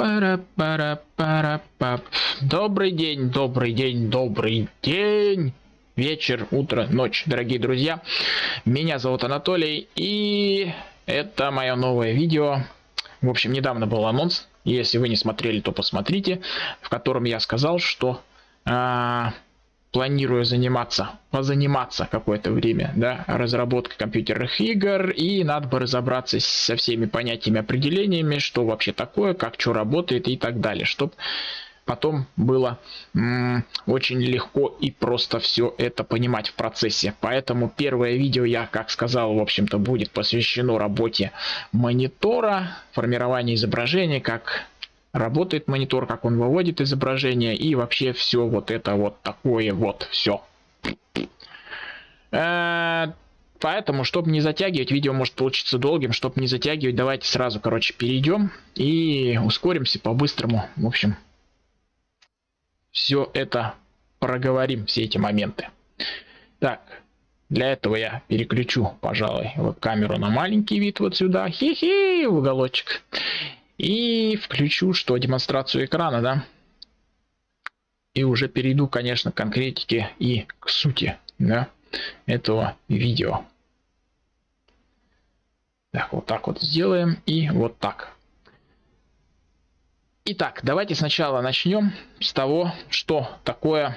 пара пара пара пап Добрый день, добрый день, добрый день. Вечер, утро, ночь, дорогие друзья. Меня зовут Анатолий, и это мое новое видео. В общем, недавно был анонс. Если вы не смотрели, то посмотрите, в котором я сказал, что а, планирую заниматься, позаниматься какое-то время, да, разработкой компьютерных игр, и надо бы разобраться со всеми понятиями, определениями, что вообще такое, как что работает и так далее, чтобы потом было очень легко и просто все это понимать в процессе. Поэтому первое видео я, как сказал, в общем-то будет посвящено работе монитора, формированию изображения, как работает монитор, как он выводит изображение и вообще все вот это вот такое вот все. Э, поэтому, чтобы не затягивать, видео может получиться долгим, чтобы не затягивать, давайте сразу, короче, перейдем и ускоримся по-быстрому. В общем, все это проговорим, все эти моменты. Так, для этого я переключу, пожалуй, камеру на маленький вид вот сюда. Хи-хи, уголочек. И включу, что демонстрацию экрана, да. И уже перейду, конечно, к конкретике и к сути, да, этого видео. Так, вот так вот сделаем и вот так. Итак, давайте сначала начнем с того, что такое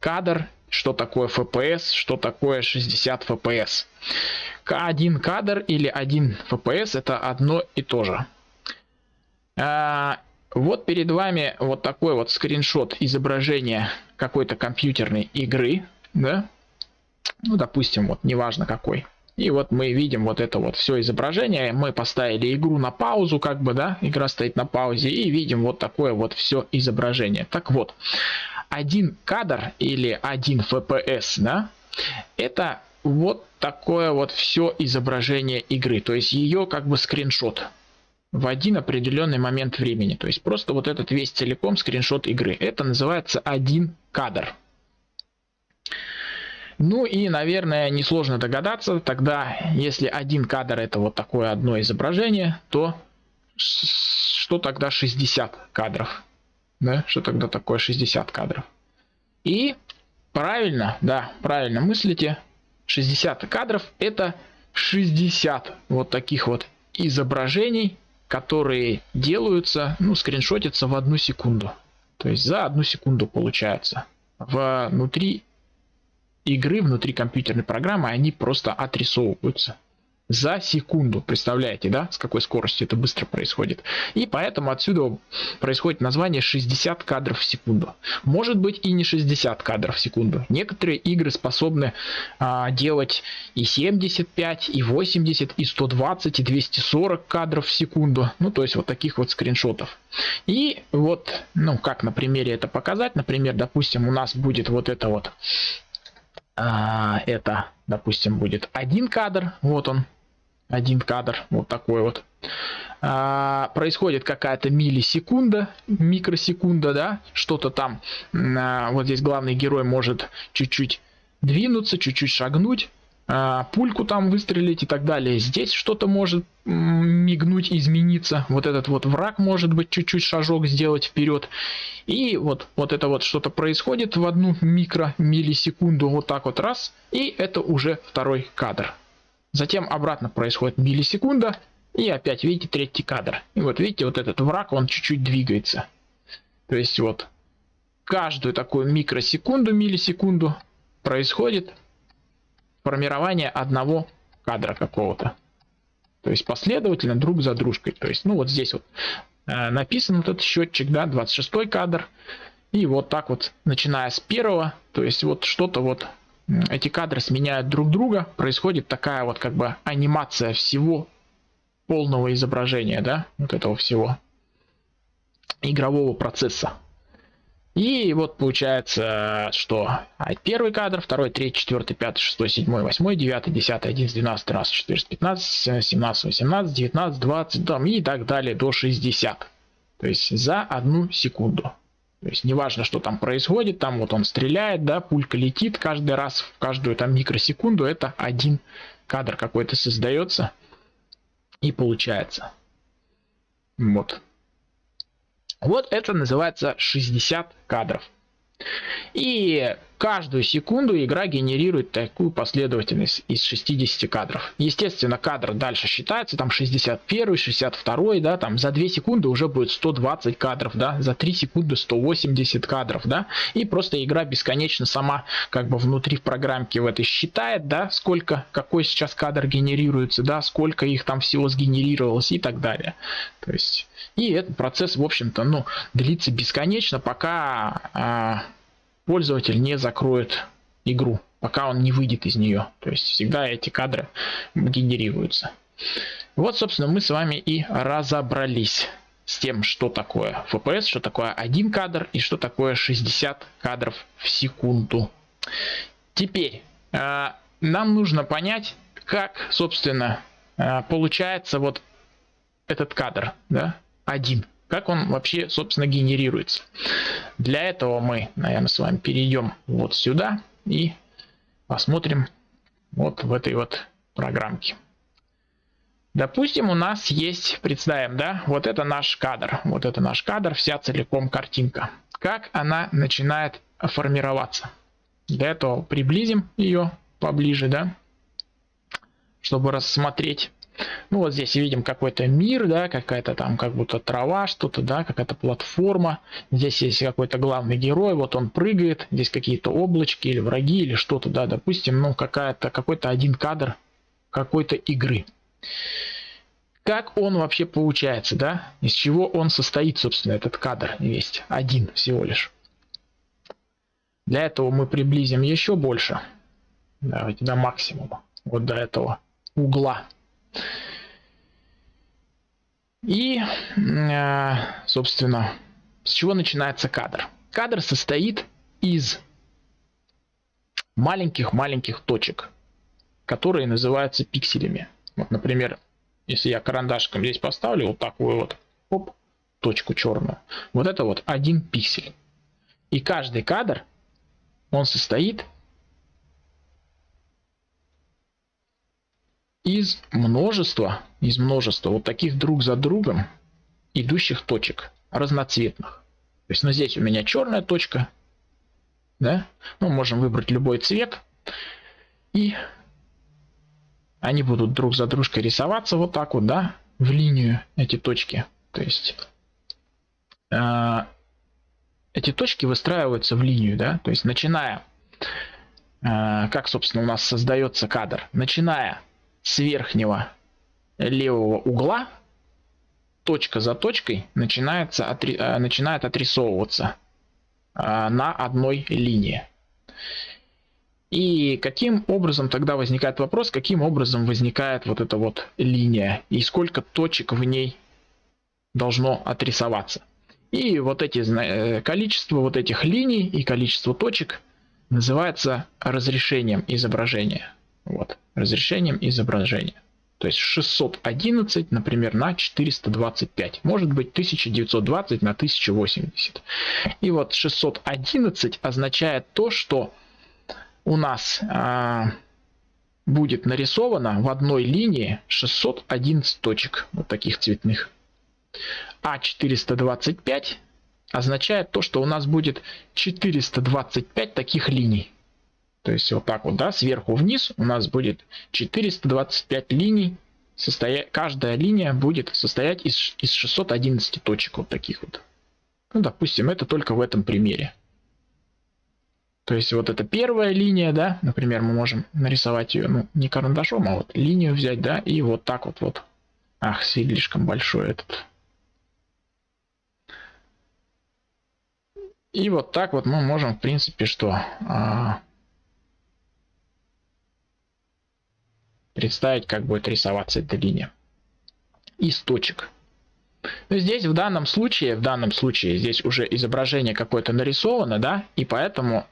кадр, что такое FPS, что такое 60 FPS. Один кадр или один FPS это одно и то же. А, вот перед вами вот такой вот скриншот изображения какой-то компьютерной игры, да, ну, допустим, вот неважно какой. И вот мы видим вот это вот все изображение. Мы поставили игру на паузу, как бы, да, игра стоит на паузе, и видим вот такое вот все изображение. Так вот, один кадр или один FPS, да, это вот такое вот все изображение игры. То есть ее как бы скриншот в один определенный момент времени. То есть просто вот этот весь целиком скриншот игры. Это называется один кадр. Ну и, наверное, несложно догадаться, тогда, если один кадр это вот такое одно изображение, то что тогда 60 кадров? Да, что тогда такое 60 кадров? И правильно, да, правильно мыслите, 60 кадров это 60 вот таких вот изображений которые делаются, ну, скриншотятся в одну секунду. То есть за одну секунду получается. Внутри игры, внутри компьютерной программы они просто отрисовываются за секунду. Представляете, да, с какой скоростью это быстро происходит. И поэтому отсюда происходит название 60 кадров в секунду. Может быть и не 60 кадров в секунду. Некоторые игры способны а, делать и 75, и 80, и 120, и 240 кадров в секунду. Ну, то есть вот таких вот скриншотов. И вот, ну, как на примере это показать. Например, допустим, у нас будет вот это вот. А, это, допустим, будет один кадр. Вот он, один кадр, вот такой вот. А, происходит какая-то миллисекунда, микросекунда, да, что-то там, а, вот здесь главный герой может чуть-чуть двинуться, чуть-чуть шагнуть, а, пульку там выстрелить и так далее. Здесь что-то может мигнуть, измениться. Вот этот вот враг может быть чуть-чуть шажок сделать вперед. И вот, вот это вот что-то происходит в одну микро миллисекунду, вот так вот раз, и это уже второй кадр. Затем обратно происходит миллисекунда. И опять, видите, третий кадр. И вот видите, вот этот враг, он чуть-чуть двигается. То есть вот каждую такую микросекунду, миллисекунду происходит формирование одного кадра какого-то. То есть последовательно друг за дружкой. То есть, ну вот здесь вот э, написан вот этот счетчик, да, 26 кадр. И вот так вот, начиная с первого, то есть вот что-то вот эти кадры сменяют друг друга, происходит такая вот как бы анимация всего полного изображения, да, вот этого всего игрового процесса. И вот получается, что первый кадр, второй, третий, четвертый, пятый, шестой, седьмой, восьмой, девятый, десятый, одиннадцатый, двенадцатый, тринадцатый, четырнадцатый, пятнадцать, семнадцать, восемнадцать, девятнадцать, двадцать, там и так далее до 60. То есть за одну секунду. То есть неважно, что там происходит, там вот он стреляет, да, пулька летит каждый раз, в каждую там микросекунду, это один кадр какой-то создается и получается. Вот. Вот это называется 60 кадров. И каждую секунду игра генерирует такую последовательность из 60 кадров. Естественно, кадр дальше считается, там 61, 62, да, там за 2 секунды уже будет 120 кадров, да, за 3 секунды 180 кадров, да, и просто игра бесконечно сама как бы внутри в программке в этой считает, да, сколько, какой сейчас кадр генерируется, да, сколько их там всего сгенерировалось и так далее. То есть, и этот процесс, в общем-то, ну, длится бесконечно, пока а, пользователь не закроет игру, пока он не выйдет из нее. То есть всегда эти кадры генерируются. Вот, собственно, мы с вами и разобрались с тем, что такое FPS, что такое один кадр и что такое 60 кадров в секунду. Теперь э, нам нужно понять, как, собственно, э, получается вот этот кадр, да, один как он вообще, собственно, генерируется. Для этого мы, наверное, с вами перейдем вот сюда и посмотрим вот в этой вот программке. Допустим, у нас есть, представим, да, вот это наш кадр. Вот это наш кадр, вся целиком картинка. Как она начинает формироваться? Для этого приблизим ее поближе, да, чтобы рассмотреть ну вот здесь видим какой-то мир, да, какая-то там как будто трава, что-то, да, какая-то платформа. Здесь есть какой-то главный герой, вот он прыгает, здесь какие-то облачки или враги или что-то, да, допустим, ну какая-то какой-то один кадр какой-то игры. Как он вообще получается, да? Из чего он состоит, собственно, этот кадр весь один всего лишь. Для этого мы приблизим еще больше. Давайте до максимума. Вот до этого угла. И, э, собственно, с чего начинается кадр? Кадр состоит из маленьких-маленьких точек, которые называются пикселями. Вот, например, если я карандашком здесь поставлю вот такую вот оп, точку черную, вот это вот один пиксель. И каждый кадр, он состоит из множества, из множества вот таких друг за другом идущих точек, разноцветных. То есть, ну, здесь у меня черная точка, да, ну, можем выбрать любой цвет, и они будут друг за дружкой рисоваться вот так вот, да, в линию эти точки. То есть, э, эти точки выстраиваются в линию, да, то есть, начиная, э, как, собственно, у нас создается кадр, начиная с верхнего левого угла точка за точкой начинается, отри, э, начинает отрисовываться э, на одной линии. И каким образом тогда возникает вопрос, каким образом возникает вот эта вот линия и сколько точек в ней должно отрисоваться. И вот эти э, количество вот этих линий и количество точек называется разрешением изображения. Вот, разрешением изображения. То есть 611, например, на 425. Может быть 1920 на 1080. И вот 611 означает то, что у нас а, будет нарисовано в одной линии 611 точек, вот таких цветных. А 425 означает то, что у нас будет 425 таких линий. То есть вот так вот, да, сверху вниз у нас будет 425 линий. Состоя... Каждая линия будет состоять из, из 611 точек вот таких вот. Ну, допустим, это только в этом примере. То есть вот это первая линия, да, например, мы можем нарисовать ее, ну, не карандашом, а вот линию взять, да, и вот так вот вот. Ах, слишком большой этот. И вот так вот мы можем, в принципе, что... А представить, как будет рисоваться эта линия из точек. Но здесь в данном случае, в данном случае здесь уже изображение какое-то нарисовано, да, и поэтому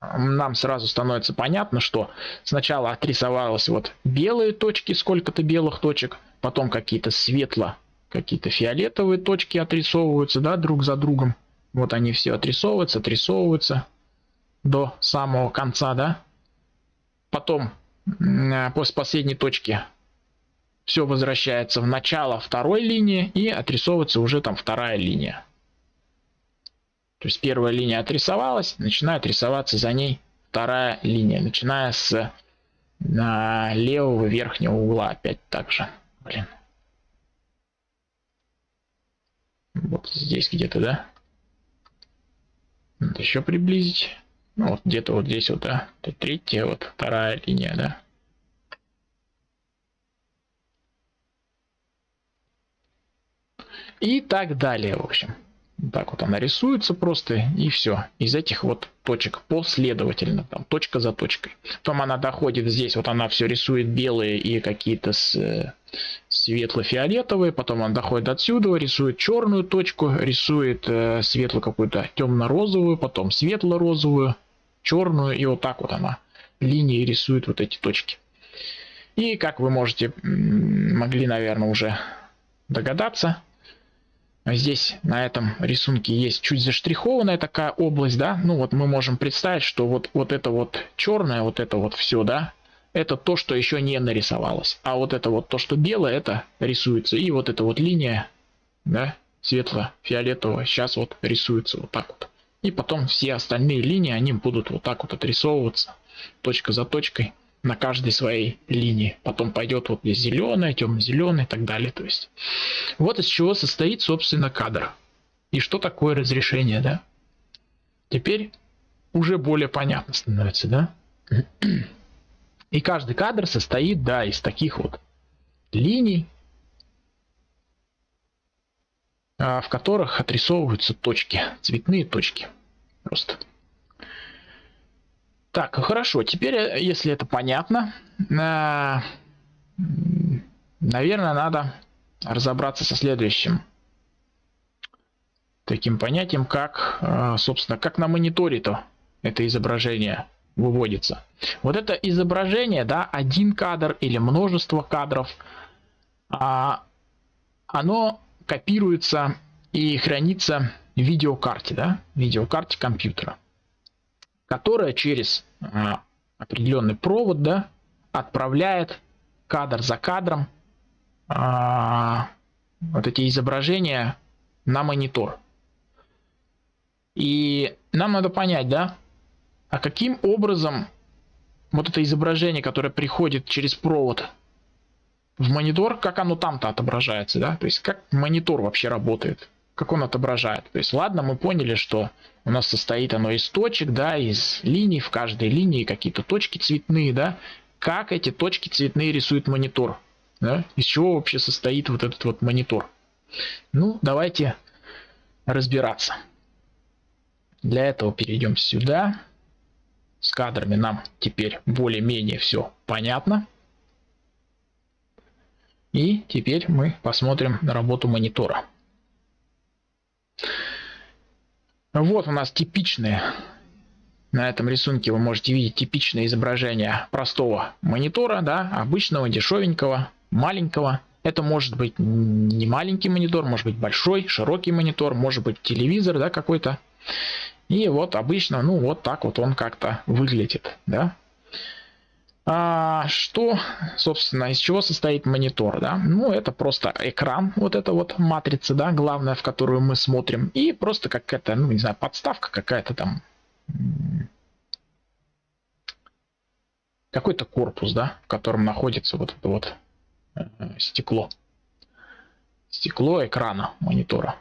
нам сразу становится понятно, что сначала отрисовалось вот белые точки, сколько-то белых точек, потом какие-то светло, какие-то фиолетовые точки отрисовываются, да, друг за другом. Вот они все отрисовываются, отрисовываются до самого конца, да. Потом после последней точки все возвращается в начало второй линии и отрисовывается уже там вторая линия. То есть первая линия отрисовалась, начинает рисоваться за ней вторая линия, начиная с на левого верхнего угла опять так же. Блин. Вот здесь где-то, да? Надо еще приблизить. Ну, вот где-то вот здесь вот, да. Это третья, вот вторая линия, да. И так далее, в общем. Так вот она рисуется просто и все. Из этих вот точек последовательно, там точка за точкой. Потом она доходит здесь, вот она все рисует белые и какие-то с, светло-фиолетовые. Потом она доходит отсюда, рисует черную точку, рисует э, светло какую-то темно-розовую, потом светло-розовую, черную. И вот так вот она линии рисует вот эти точки. И как вы можете, могли, наверное, уже догадаться, Здесь на этом рисунке есть чуть заштрихованная такая область, да. Ну вот мы можем представить, что вот, вот это вот черное, вот это вот все, да, это то, что еще не нарисовалось. А вот это вот то, что белое, это рисуется. И вот эта вот линия, да, светло-фиолетовая, сейчас вот рисуется вот так вот. И потом все остальные линии, они будут вот так вот отрисовываться, точка за точкой на каждой своей линии. Потом пойдет вот здесь зеленая, темно-зеленая и так далее. То есть вот из чего состоит, собственно, кадр. И что такое разрешение, да? Теперь уже более понятно становится, да? И каждый кадр состоит, да, из таких вот линий, а, в которых отрисовываются точки, цветные точки. Просто. Так, хорошо. Теперь, э, если это понятно, э, наверное, надо разобраться со следующим таким понятием, как, э, собственно, как на мониторе-то это изображение выводится. Вот это изображение, да, один кадр или множество кадров, а, оно копируется и хранится видеокарте, да, видеокарте компьютера которая через а, определенный провод да, отправляет кадр за кадром а, вот эти изображения на монитор. И нам надо понять, да, а каким образом вот это изображение, которое приходит через провод в монитор, как оно там-то отображается, да, то есть как монитор вообще работает как он отображает. То есть, ладно, мы поняли, что у нас состоит оно из точек, да, из линий, в каждой линии какие-то точки цветные, да. Как эти точки цветные рисует монитор, да? Из чего вообще состоит вот этот вот монитор. Ну, давайте разбираться. Для этого перейдем сюда. С кадрами нам теперь более-менее все понятно. И теперь мы посмотрим на работу монитора. Вот у нас типичные, на этом рисунке вы можете видеть типичное изображение простого монитора, да, обычного, дешевенького, маленького. Это может быть не маленький монитор, может быть большой, широкий монитор, может быть телевизор, да, какой-то. И вот обычно, ну вот так вот он как-то выглядит, да. А, что, собственно, из чего состоит монитор, да? Ну, это просто экран, вот эта вот матрица, да, главная, в которую мы смотрим, и просто какая-то, ну, не знаю, подставка какая-то там, какой-то корпус, да, в котором находится вот это вот э, стекло, стекло экрана монитора.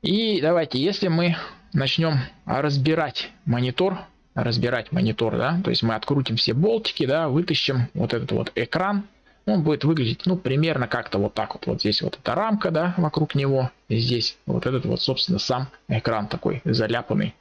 И давайте, если мы начнем разбирать монитор, разбирать монитор, да, то есть мы открутим все болтики, да, вытащим вот этот вот экран, он будет выглядеть, ну, примерно как-то вот так вот. Вот здесь вот эта рамка, да, вокруг него, и здесь вот этот вот, собственно, сам экран такой заляпанный.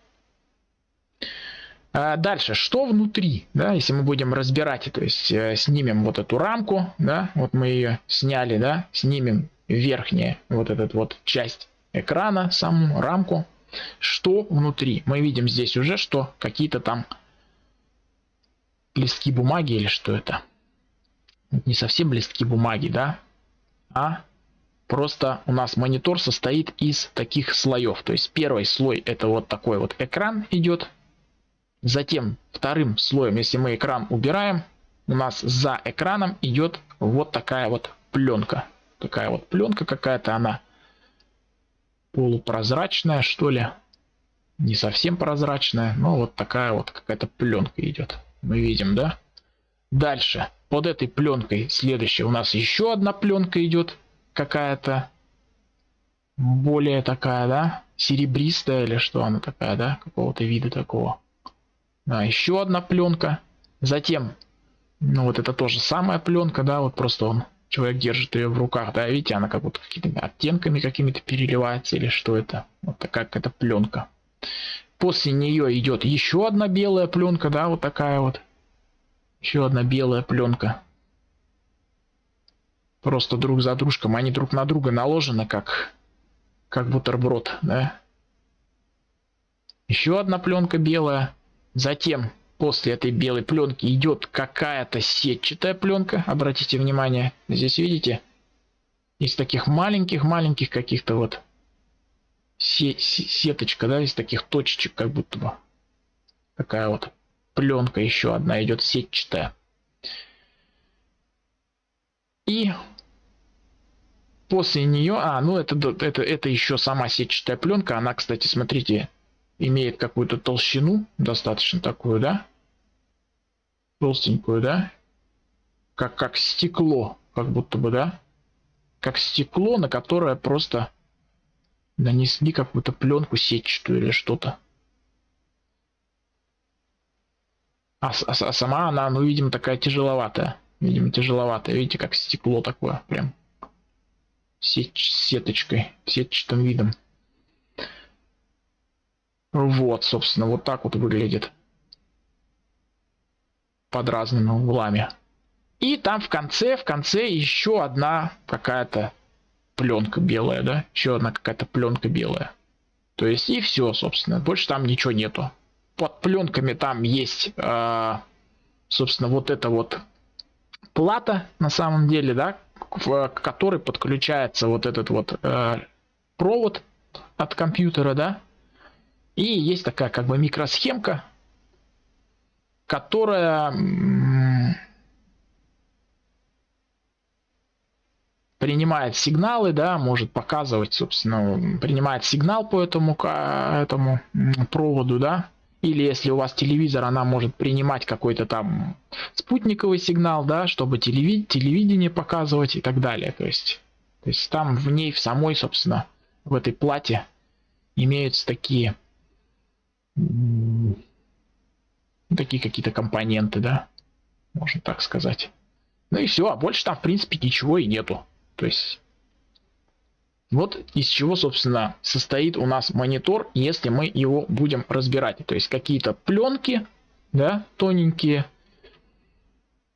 А дальше, что внутри, да, если мы будем разбирать, то есть э, снимем вот эту рамку, да, вот мы ее сняли, да, снимем верхняя вот этот вот часть экрана, саму рамку, что внутри? Мы видим здесь уже, что какие-то там листки бумаги или что это? Не совсем листки бумаги, да? А просто у нас монитор состоит из таких слоев. То есть первый слой это вот такой вот экран идет. Затем вторым слоем, если мы экран убираем, у нас за экраном идет вот такая вот пленка. Такая вот пленка какая-то она полупрозрачная, что ли. Не совсем прозрачная, но вот такая вот какая-то пленка идет. Мы видим, да? Дальше. Под этой пленкой следующая у нас еще одна пленка идет какая-то более такая, да, серебристая или что она такая, да, какого-то вида такого. Да, еще одна пленка. Затем, ну вот это тоже самая пленка, да, вот просто он человек держит ее в руках, да, видите, она как будто какими-то оттенками какими-то переливается или что это, вот такая какая-то пленка. После нее идет еще одна белая пленка, да, вот такая вот, еще одна белая пленка. Просто друг за дружком, они друг на друга наложены как, как бутерброд, да. Еще одна пленка белая, затем после этой белой пленки идет какая-то сетчатая пленка. Обратите внимание, здесь видите, из таких маленьких-маленьких каких-то вот сеточка, да, из таких точечек, как будто бы. Такая вот пленка еще одна идет сетчатая. И после нее, а, ну это, это, это еще сама сетчатая пленка, она, кстати, смотрите, имеет какую-то толщину, достаточно такую, да? Толстенькую, да? Как, как стекло, как будто бы, да? Как стекло, на которое просто нанесли какую-то пленку сетчатую или что-то. А, а, а сама она, ну, видимо, такая тяжеловатая. Видимо, тяжеловатая. Видите, как стекло такое, прям. Сет, сеточкой, сетчатым видом. Вот, собственно, вот так вот выглядит. Под разными углами. И там в конце, в конце еще одна какая-то пленка белая, да? Еще одна какая-то пленка белая. То есть и все, собственно. Больше там ничего нету. Под пленками там есть, э, собственно, вот эта вот плата на самом деле, да, в которой подключается вот этот вот э, провод от компьютера, да, и есть такая как бы микросхемка, которая принимает сигналы, да, может показывать, собственно, принимает сигнал по этому, этому проводу, да, или если у вас телевизор, она может принимать какой-то там спутниковый сигнал, да, чтобы телевид телевидение показывать и так далее. То есть, то есть там в ней, в самой, собственно, в этой плате имеются такие такие какие-то компоненты, да, можно так сказать. Ну и все, а больше там в принципе ничего и нету. То есть вот из чего, собственно, состоит у нас монитор, если мы его будем разбирать. То есть какие-то пленки, да, тоненькие,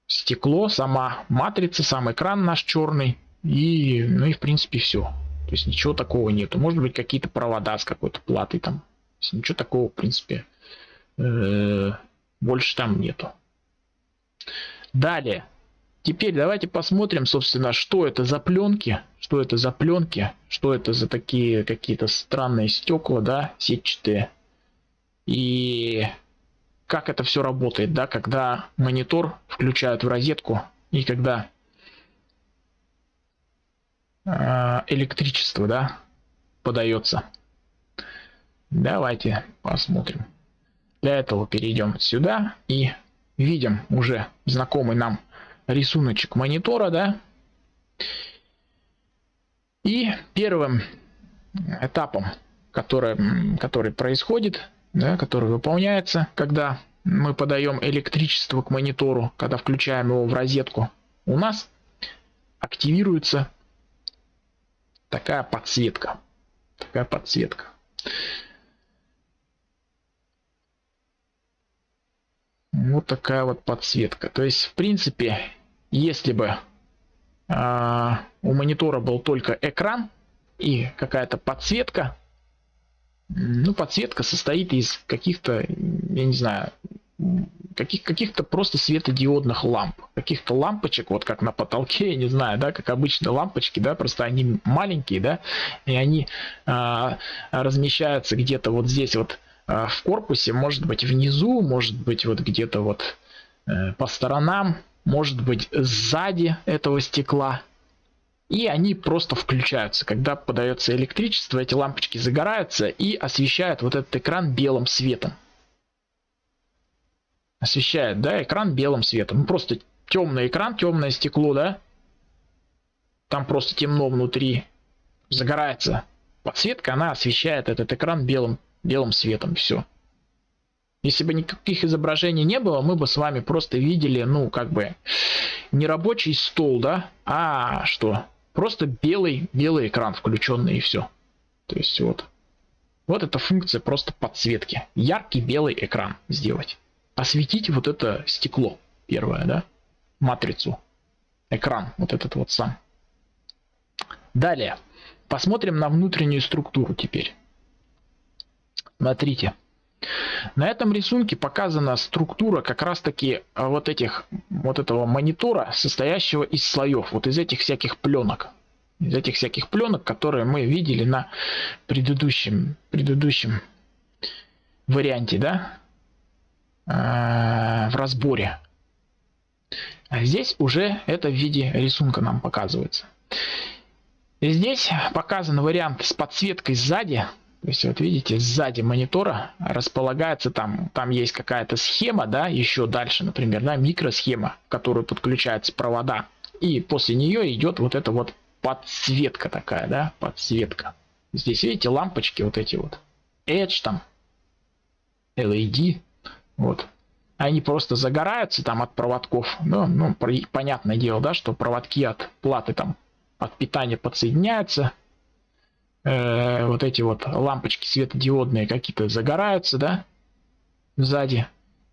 стекло, сама матрица, сам экран наш черный и, ну и в принципе все. То есть ничего такого нету. Может быть какие-то провода с какой-то платой там Ничего такого, в принципе, э, больше там нету. Далее. Теперь давайте посмотрим, собственно, что это за пленки, что это за пленки, что это за такие какие-то странные стекла, да, сетчатые. И как это все работает, да, когда монитор включают в розетку и когда э, электричество, да, подается. Давайте посмотрим. Для этого перейдем сюда и видим уже знакомый нам рисуночек монитора, да. И первым этапом, который, который происходит, да, который выполняется, когда мы подаем электричество к монитору, когда включаем его в розетку, у нас активируется такая подсветка. Такая подсветка. Вот такая вот подсветка. То есть, в принципе, если бы э, у монитора был только экран и какая-то подсветка, ну, подсветка состоит из каких-то, я не знаю, каких, каких-то просто светодиодных ламп, каких-то лампочек, вот как на потолке, я не знаю, да, как обычно лампочки, да, просто они маленькие, да, и они а, размещаются где-то вот здесь вот в корпусе, может быть внизу, может быть вот где-то вот э, по сторонам, может быть сзади этого стекла. И они просто включаются. Когда подается электричество, эти лампочки загораются и освещают вот этот экран белым светом. Освещает, да, экран белым светом. Ну, просто темный экран, темное стекло, да. Там просто темно внутри. Загорается подсветка, она освещает этот экран белым, белым светом. Все. Если бы никаких изображений не было, мы бы с вами просто видели, ну, как бы, не рабочий стол, да, а что? Просто белый, белый экран включенный и все. То есть вот. Вот эта функция просто подсветки. Яркий белый экран сделать. Осветить вот это стекло первое, да? Матрицу. Экран, вот этот вот сам. Далее. Посмотрим на внутреннюю структуру теперь. Смотрите. На этом рисунке показана структура как раз таки а, вот этих вот этого монитора, состоящего из слоев, вот из этих всяких пленок. Из этих всяких пленок, которые мы видели на предыдущем, предыдущем варианте, да, а, в разборе. А здесь уже это в виде рисунка нам показывается. И здесь показан вариант с подсветкой сзади, то есть вот видите, сзади монитора располагается там, там есть какая-то схема, да, еще дальше, например, да, микросхема, в которую подключаются провода. И после нее идет вот эта вот подсветка такая, да, подсветка. Здесь видите лампочки вот эти вот. Edge там, LED, вот. Они просто загораются там от проводков. Ну, ну понятное дело, да, что проводки от платы там от питания подсоединяются э, вот эти вот лампочки светодиодные какие-то загораются, да, сзади.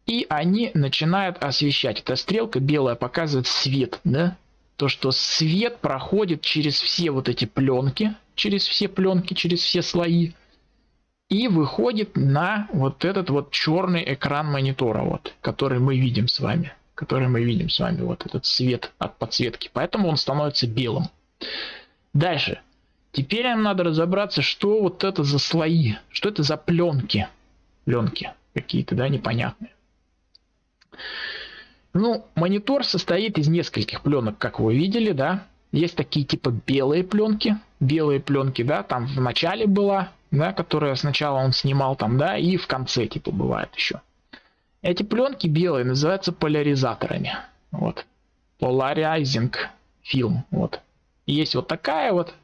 И они начинают освещать. Эта стрелка белая показывает свет, да. То, что свет проходит через все вот эти пленки, через все пленки, через все слои. И выходит на вот этот вот черный экран монитора, вот, который мы видим с вами. Который мы видим с вами, вот этот свет от подсветки. Поэтому он становится белым. Дальше. Теперь нам надо разобраться, что вот это за слои, что это за пленки. Пленки какие-то, да, непонятные. Ну, монитор состоит из нескольких пленок, как вы видели, да. Есть такие типа белые пленки, белые пленки, да, там в начале была, да, которая сначала он снимал там, да, и в конце типа бывает еще. Эти пленки белые называются поляризаторами, вот. Polarizing film, вот. Есть вот такая вот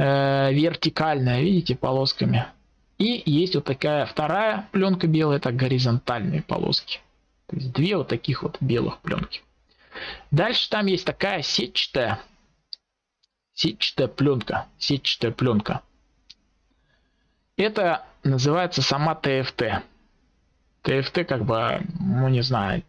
э, вертикальная, видите, полосками. И есть вот такая вторая пленка белая, это горизонтальные полоски. То есть две вот таких вот белых пленки. Дальше там есть такая сетчатая, сетчатая пленка, сетчатая пленка. Это называется сама ТФТ. ТФТ как бы, ну не знаю,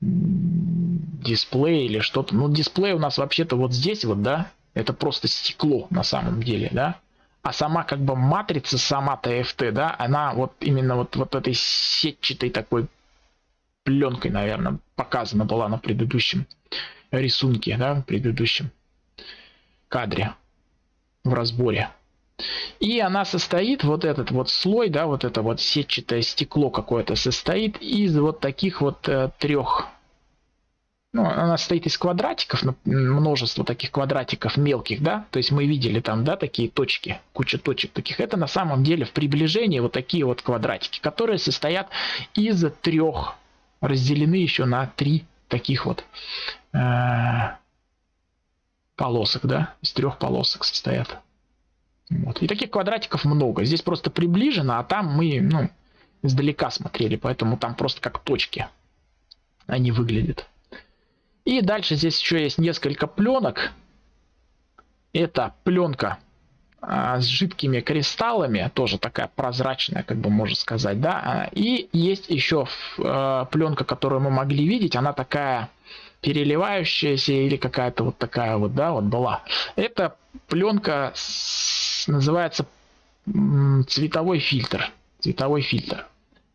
дисплей или что-то. Ну дисплей у нас вообще-то вот здесь вот, да, это просто стекло на самом деле, да. А сама как бы матрица, сама TFT, да, она вот именно вот, вот этой сетчатой такой пленкой, наверное, показана была на предыдущем рисунке, да, в предыдущем кадре в разборе. И она состоит, вот этот вот слой, да, вот это вот сетчатое стекло какое-то состоит из вот таких вот э, трех ну, она состоит из квадратиков, множество таких квадратиков мелких, да, то есть мы видели там, да, такие точки, куча точек таких. Это на самом деле в приближении вот такие вот квадратики, которые состоят из трех, разделены еще на три таких вот э, полосок, да, из трех полосок состоят. Вот. И таких квадратиков много. Здесь просто приближено, а там мы, ну, издалека смотрели, поэтому там просто как точки они выглядят. И дальше здесь еще есть несколько пленок. Это пленка а, с жидкими кристаллами, тоже такая прозрачная, как бы можно сказать, да. А, и есть еще а, пленка, которую мы могли видеть, она такая переливающаяся или какая-то вот такая вот, да, вот была. Это пленка с, называется цветовой фильтр. Цветовой фильтр.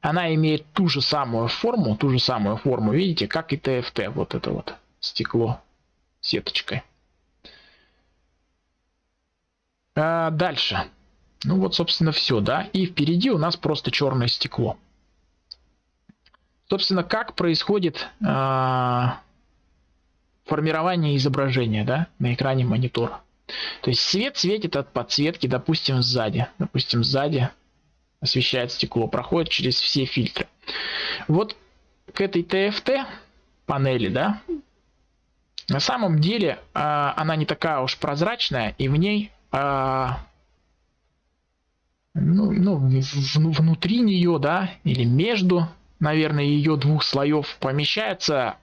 Она имеет ту же самую форму, ту же самую форму, видите, как и ТФТ, вот это вот стекло сеточкой. А дальше. Ну вот, собственно, все, да. И впереди у нас просто черное стекло. собственно, как происходит э, формирование изображения да, на экране монитора. То есть свет светит от подсветки, допустим, сзади. Допустим, сзади освещает стекло, проходит через все фильтры. Вот к этой TFT панели, да, на самом деле э, она не такая уж прозрачная, и в ней э, ну, ну, внутри нее, да, или между, наверное, ее двух слоев помещаются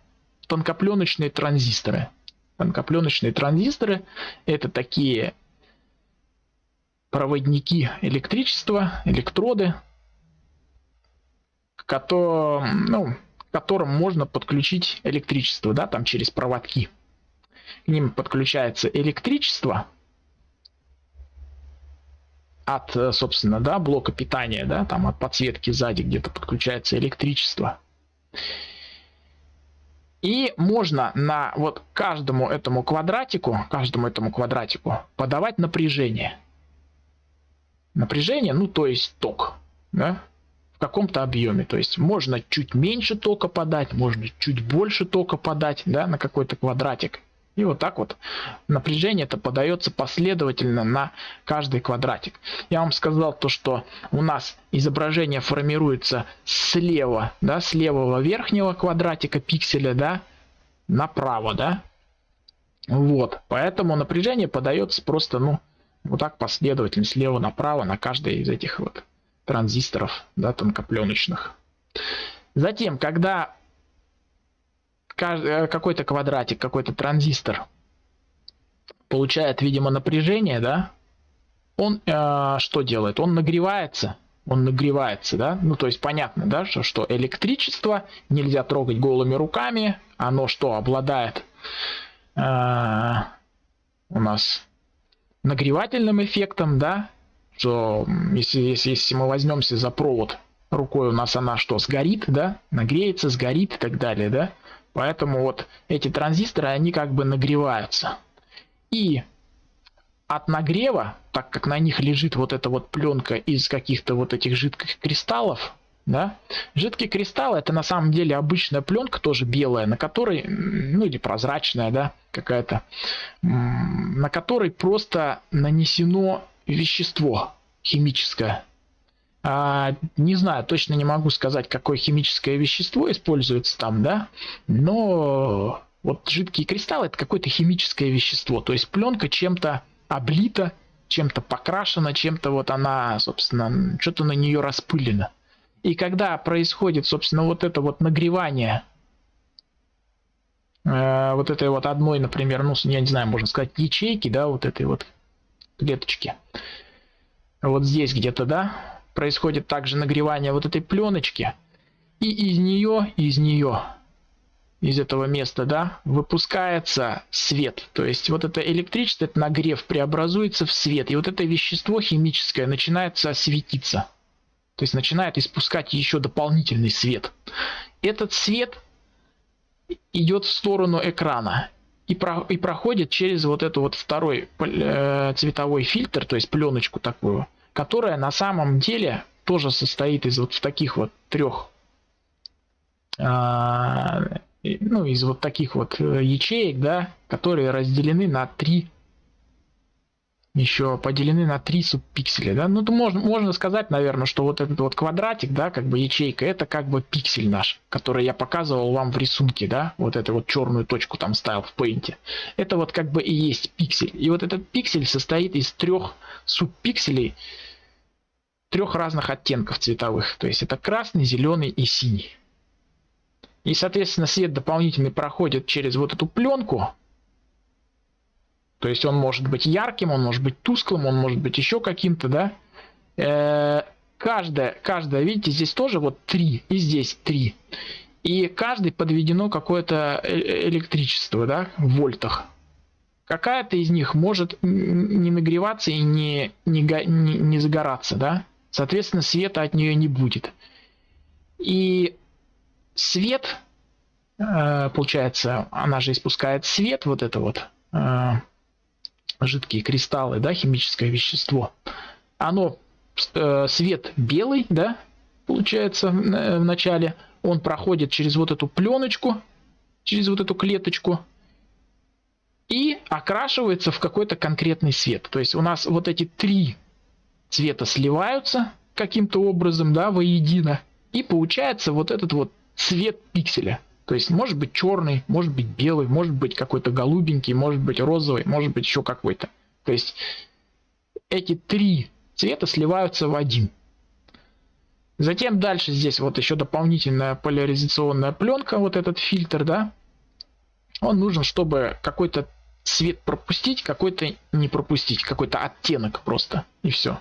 тонкопленочные транзисторы. Тонкопленочные транзисторы это такие проводники электричества, электроды, к которым, ну, которым можно подключить электричество, да, там через проводки. К ним подключается электричество от, собственно, да, блока питания, да, там от подсветки сзади где-то подключается электричество. И можно на вот каждому этому квадратику, каждому этому квадратику подавать напряжение. Напряжение, ну то есть ток, да, в каком-то объеме. То есть можно чуть меньше тока подать, можно чуть больше тока подать, да, на какой-то квадратик. И вот так вот напряжение это подается последовательно на каждый квадратик. Я вам сказал то, что у нас изображение формируется слева, да, с левого верхнего квадратика пикселя, да, направо, да. Вот, поэтому напряжение подается просто, ну, вот так последовательно, слева направо на каждый из этих вот транзисторов, да, тонкопленочных. Затем, когда Э, какой-то квадратик, какой-то транзистор получает, видимо, напряжение, да, он э, что делает? Он нагревается, он нагревается, да, ну то есть понятно, да, что, что электричество нельзя трогать голыми руками, оно что обладает э, у нас нагревательным эффектом, да, что если, если, если мы возьмемся за провод рукой, у нас она что, сгорит, да, нагреется, сгорит и так далее, да, Поэтому вот эти транзисторы, они как бы нагреваются. И от нагрева, так как на них лежит вот эта вот пленка из каких-то вот этих жидких кристаллов, да, жидкие кристаллы это на самом деле обычная пленка, тоже белая, на которой, ну или прозрачная, да, какая-то, на которой просто нанесено вещество химическое. А, не знаю, точно не могу сказать, какое химическое вещество используется там, да, но вот жидкие кристаллы это какое-то химическое вещество, то есть пленка чем-то облита, чем-то покрашена, чем-то вот она, собственно, что-то на нее распылено. И когда происходит, собственно, вот это вот нагревание э, вот этой вот одной, например, ну, я не знаю, можно сказать, ячейки, да, вот этой вот клеточки, вот здесь где-то, да, происходит также нагревание вот этой пленочки. И из нее, из нее, из этого места, да, выпускается свет. То есть вот это электричество, это нагрев преобразуется в свет. И вот это вещество химическое начинается светиться. То есть начинает испускать еще дополнительный свет. Этот свет идет в сторону экрана и, про, и проходит через вот эту вот второй э, цветовой фильтр, то есть пленочку такую которая на самом деле тоже состоит из вот таких вот трех а, ну из вот таких вот э, ячеек да которые разделены на три еще поделены на три субпикселя да ну то можно можно сказать наверное что вот этот вот квадратик да как бы ячейка это как бы пиксель наш который я показывал вам в рисунке да вот эту вот черную точку там ставил в пейнте это вот как бы и есть пиксель и вот этот пиксель состоит из трех субпикселей трех разных оттенков цветовых. То есть это красный, зеленый и синий. И, соответственно, свет дополнительный проходит через вот эту пленку. То есть он может быть ярким, он может быть тусклым, он может быть еще каким-то, да. Э -э каждая, каждая, видите, здесь тоже вот три, и здесь три. И каждый подведено какое-то э, э, электричество, да, в вольтах. Какая-то из них может не нагреваться и не, не, не, не загораться, да. Соответственно, света от нее не будет. И свет, э, получается, она же испускает свет, вот это вот жидкие кристаллы, да, химическое вещество. Оно, э, свет белый, да, получается в начале, он проходит через вот эту пленочку, через вот эту клеточку, и окрашивается в какой-то конкретный цвет. То есть у нас вот эти три цвета сливаются каким-то образом, да, воедино, и получается вот этот вот цвет пикселя. То есть может быть черный, может быть белый, может быть какой-то голубенький, может быть розовый, может быть еще какой-то. То есть эти три цвета сливаются в один. Затем дальше здесь вот еще дополнительная поляризационная пленка, вот этот фильтр, да. Он нужен, чтобы какой-то цвет пропустить, какой-то не пропустить, какой-то оттенок просто, и все.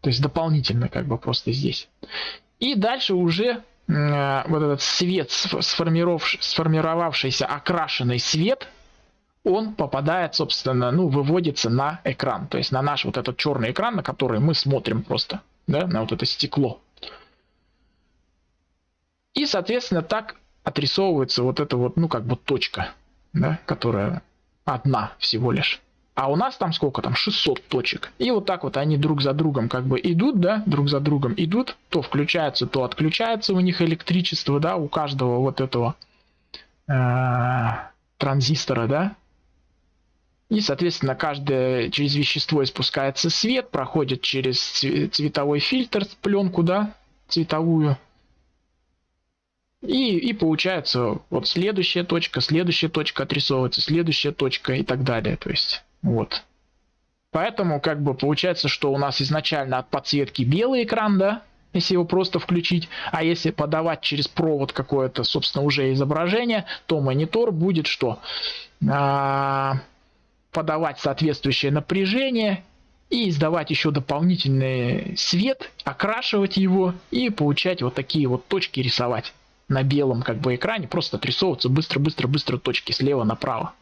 То есть дополнительно как бы просто здесь. И дальше уже вот этот свет, сформировавшийся окрашенный свет, он попадает, собственно, ну, выводится на экран. То есть на наш вот этот черный экран, на который мы смотрим просто, да, на вот это стекло. И, соответственно, так отрисовывается вот эта вот, ну, как бы точка, да, которая одна всего лишь. А у нас там сколько там? 600 точек. И вот так вот они друг за другом как бы идут, да, друг за другом идут. То включается, то отключается у них электричество, да, у каждого вот этого э, транзистора, да. И, соответственно, каждое через вещество испускается свет, проходит через цветовой фильтр, пленку, да, цветовую. И, и получается вот следующая точка, следующая точка отрисовывается, следующая точка и так далее. То есть вот. Поэтому как бы получается, что у нас изначально от подсветки белый экран, да, если его просто включить, а если подавать через провод какое-то, собственно, уже изображение, то монитор будет что? А, подавать соответствующее напряжение и издавать еще дополнительный свет, окрашивать его и получать вот такие вот точки рисовать на белом как бы экране, просто отрисовываться быстро-быстро-быстро точки слева направо.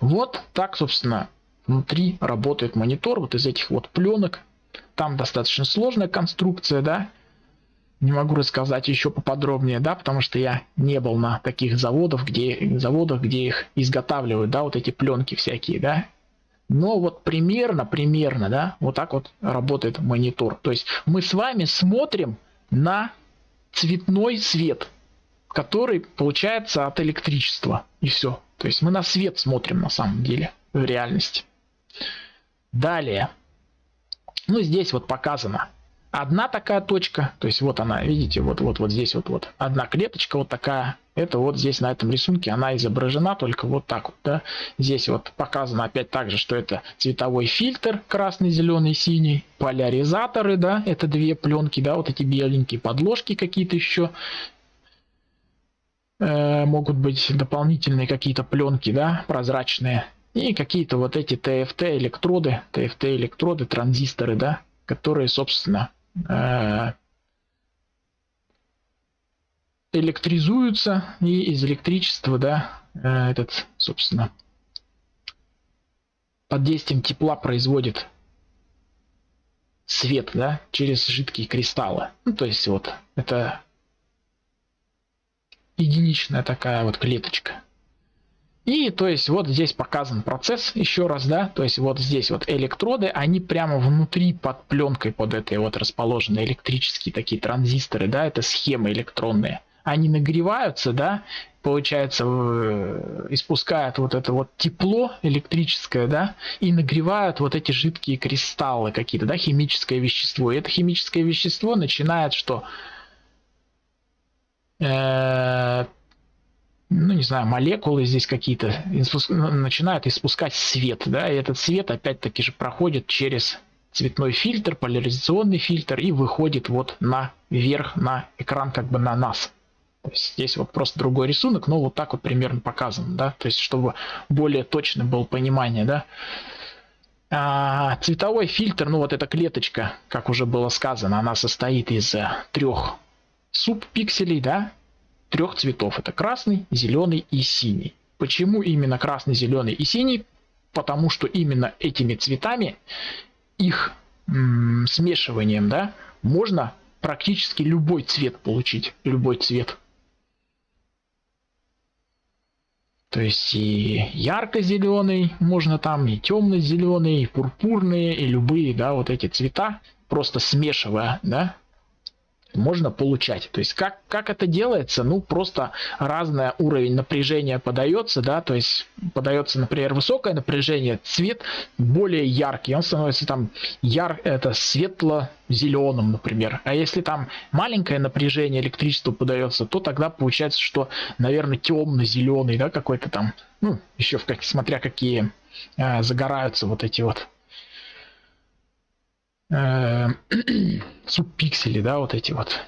Вот так, собственно, внутри работает монитор вот из этих вот пленок. Там достаточно сложная конструкция, да. Не могу рассказать еще поподробнее, да, потому что я не был на таких заводах, где, заводах, где их изготавливают, да, вот эти пленки всякие, да. Но вот примерно, примерно, да, вот так вот работает монитор. То есть мы с вами смотрим на цветной свет, который получается от электричества. И все. То есть мы на свет смотрим на самом деле в реальности. Далее. Ну здесь вот показано. Одна такая точка, то есть вот она, видите, вот вот вот здесь вот вот одна клеточка вот такая. Это вот здесь на этом рисунке она изображена только вот так вот, да. Здесь вот показано опять также, что это цветовой фильтр красный, зеленый, синий, поляризаторы, да, это две пленки, да, вот эти беленькие подложки какие-то еще Э, могут быть дополнительные какие-то пленки, да, прозрачные. И какие-то вот эти TFT электроды, TFT электроды, транзисторы, да, которые, собственно, э, электризуются и из электричества, да, э, этот, собственно, под действием тепла производит свет, да, через жидкие кристаллы. Ну, то есть вот это единичная такая вот клеточка. И то есть вот здесь показан процесс еще раз, да, то есть вот здесь вот электроды, они прямо внутри под пленкой под этой вот расположены электрические такие транзисторы, да, это схемы электронные. Они нагреваются, да, получается, э, испускают вот это вот тепло электрическое, да, и нагревают вот эти жидкие кристаллы какие-то, да, химическое вещество. И это химическое вещество начинает что? Ну не знаю, молекулы здесь какие-то начинают испускать свет, да, и этот свет опять-таки же проходит через цветной фильтр, поляризационный фильтр и выходит вот на вверх на экран как бы на нас. То есть здесь вот просто другой рисунок, но вот так вот примерно показан, да, то есть чтобы более точно было понимание, да. А, цветовой фильтр, ну вот эта клеточка, как уже было сказано, она состоит из э, трех субпикселей, да, трех цветов. Это красный, зеленый и синий. Почему именно красный, зеленый и синий? Потому что именно этими цветами, их смешиванием, да, можно практически любой цвет получить. Любой цвет. То есть и ярко-зеленый можно там, и темно-зеленый, и пурпурные, и любые, да, вот эти цвета, просто смешивая, да, можно получать. То есть как, как это делается? Ну, просто разный уровень напряжения подается, да, то есть подается, например, высокое напряжение, цвет более яркий, он становится там яр, это светло-зеленым, например. А если там маленькое напряжение электричества подается, то тогда получается, что, наверное, темно-зеленый, да, какой-то там, ну, еще в как, смотря какие э, загораются вот эти вот э, субпиксели, да, вот эти вот.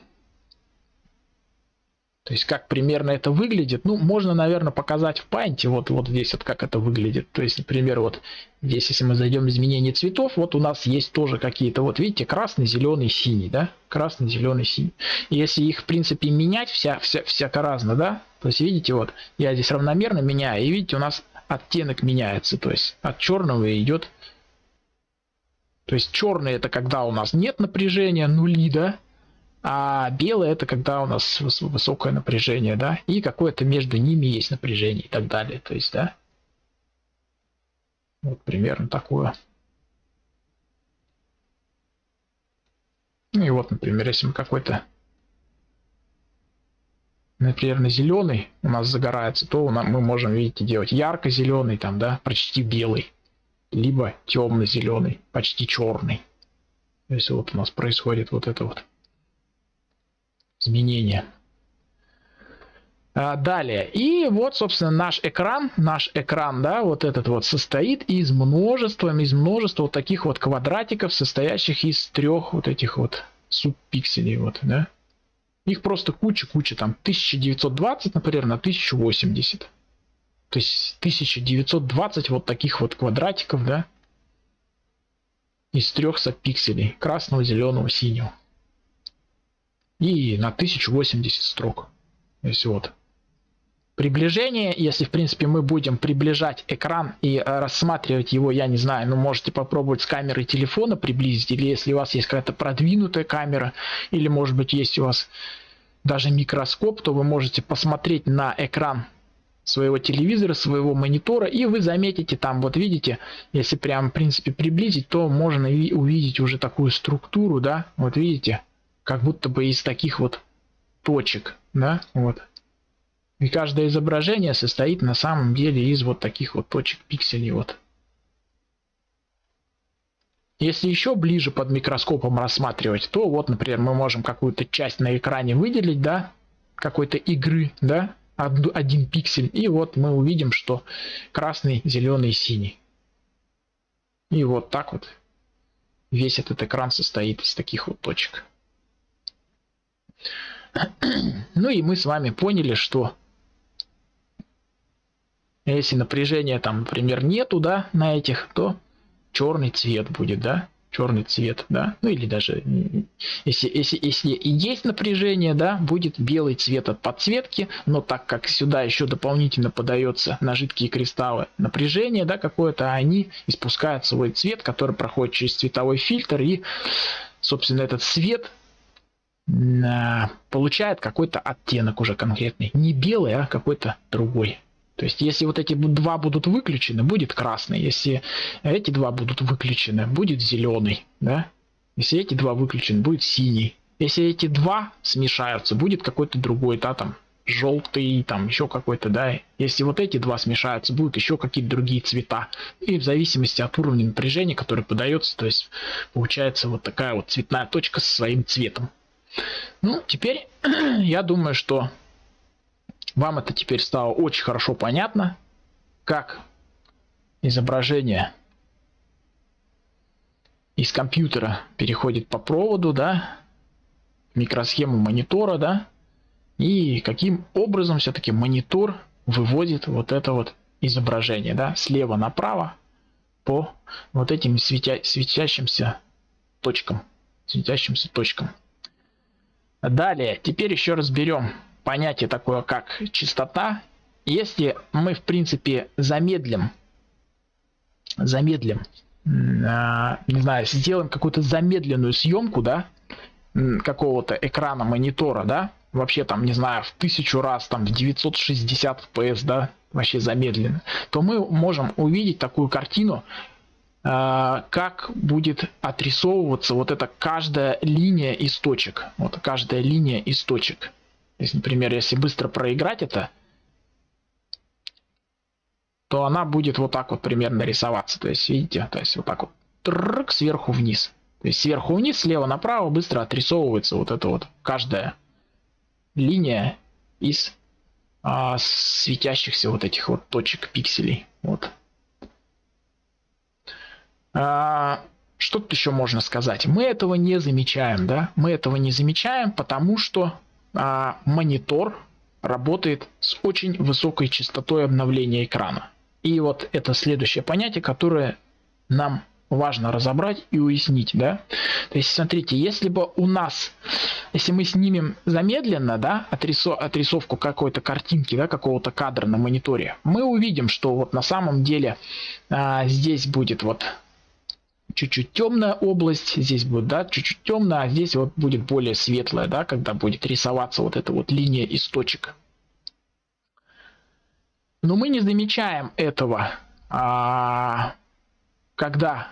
То есть как примерно это выглядит, ну, можно, наверное, показать в панте, вот, вот здесь вот как это выглядит. То есть, например, вот здесь, если мы зайдем в изменение цветов, вот у нас есть тоже какие-то, вот видите, красный, зеленый, синий, да, красный, зеленый, синий. Если их, в принципе, менять вся, вся, всяко разно, да, то есть, видите, вот, я здесь равномерно меняю, и видите, у нас оттенок меняется, то есть от черного идет то есть черный это когда у нас нет напряжения, нули, да, а белый это когда у нас высокое напряжение, да, и какое-то между ними есть напряжение и так далее, то есть, да. Вот примерно такое. Ну и вот, например, если мы какой-то, например, на зеленый у нас загорается, то мы можем, видите, делать ярко-зеленый, там, да, почти белый либо темно-зеленый, почти черный. То есть вот у нас происходит вот это вот изменение. А, далее. И вот, собственно, наш экран, наш экран, да, вот этот вот состоит из множества, из множества вот таких вот квадратиков, состоящих из трех вот этих вот субпикселей, вот, да. Их просто куча-куча, там 1920, например, на 1080. То есть 1920 вот таких вот квадратиков, да, из трех сапикселей, красного, зеленого, синего. И на 1080 строк. То есть вот. Приближение, если в принципе мы будем приближать экран и э, рассматривать его, я не знаю, ну можете попробовать с камеры телефона приблизить, или если у вас есть какая-то продвинутая камера, или может быть есть у вас даже микроскоп, то вы можете посмотреть на экран своего телевизора, своего монитора, и вы заметите там, вот видите, если прям в принципе приблизить, то можно увидеть уже такую структуру, да, вот видите, как будто бы из таких вот точек, да, вот. И каждое изображение состоит на самом деле из вот таких вот точек пикселей, вот. Если еще ближе под микроскопом рассматривать, то вот, например, мы можем какую-то часть на экране выделить, да, какой-то игры, да, один пиксель. И вот мы увидим, что красный, зеленый, синий. И вот так вот весь этот экран состоит из таких вот точек. Ну и мы с вами поняли, что если напряжения там, например, нету, да, на этих, то черный цвет будет, да черный цвет, да, ну или даже если, если, если и есть напряжение, да, будет белый цвет от подсветки, но так как сюда еще дополнительно подается на жидкие кристаллы напряжение, да, какое-то, они испускают свой цвет, который проходит через цветовой фильтр и, собственно, этот свет а, получает какой-то оттенок уже конкретный, не белый, а какой-то другой. То есть, если вот эти два будут выключены, будет красный. Если эти два будут выключены, будет зеленый. Да? Если эти два выключены, будет синий. Если эти два смешаются, будет какой-то другой, да, там, желтый, там, еще какой-то, да. Если вот эти два смешаются, будут еще какие-то другие цвета. И в зависимости от уровня напряжения, который подается, то есть, получается вот такая вот цветная точка со своим цветом. Ну, теперь я думаю, что вам это теперь стало очень хорошо понятно, как изображение из компьютера переходит по проводу, да, микросхему монитора, да, и каким образом все-таки монитор выводит вот это вот изображение, да, слева направо по вот этим светя светящимся точкам, светящимся точкам. Далее, теперь еще разберем понятие такое, как частота. Если мы, в принципе, замедлим, замедлим, э, не знаю, сделаем какую-то замедленную съемку, да, какого-то экрана монитора, да, вообще там, не знаю, в тысячу раз, там, в 960 FPS, да, вообще замедленно, то мы можем увидеть такую картину, как будет отрисовываться вот эта каждая линия из точек. Вот каждая линия из точек. То есть, например, если быстро проиграть это, то она будет вот так вот примерно рисоваться. То есть, видите, то есть вот так вот трррк, сверху вниз. То есть сверху вниз, слева направо быстро отрисовывается вот эта вот каждая линия из а, светящихся вот этих вот точек пикселей. Вот. А, что тут еще можно сказать? Мы этого не замечаем, да? Мы этого не замечаем, потому что а, монитор работает с очень высокой частотой обновления экрана. И вот это следующее понятие, которое нам важно разобрать и уяснить, да. То есть, смотрите, если бы у нас, если мы снимем замедленно, да, отрисов, отрисовку какой-то картинки, да, какого-то кадра на мониторе, мы увидим, что вот на самом деле а, здесь будет вот чуть-чуть темная область, здесь будет, да, чуть-чуть темная, а здесь вот будет более светлая, да, когда будет рисоваться вот эта вот линия из точек. Но мы не замечаем этого, а, когда